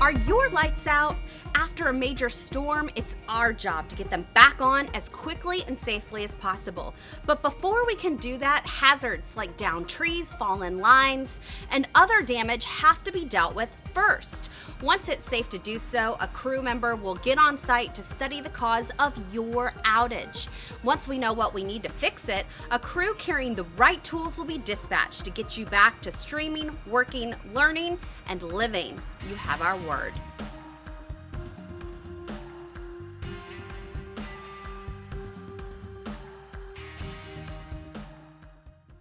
Are your lights out? After a major storm, it's our job to get them back on as quickly and safely as possible. But before we can do that, hazards like downed trees, fallen lines, and other damage have to be dealt with first. Once it's safe to do so, a crew member will get on site to study the cause of your outage. Once we know what we need to fix it, a crew carrying the right tools will be dispatched to get you back to streaming, working, learning, and living. You have our word.